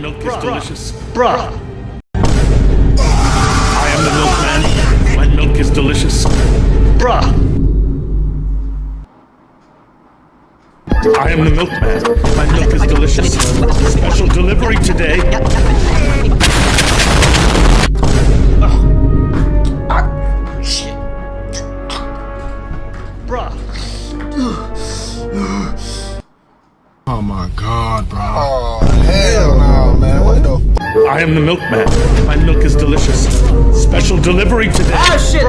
delicious. Bruh. I am the milkman. My milk is delicious. Bruh. I am the milkman. My milk is delicious. Special delivery today. Ah. Bruh. Oh my god, bro. Oh, I am the milkman. My milk is delicious. Special delivery today. Oh shit!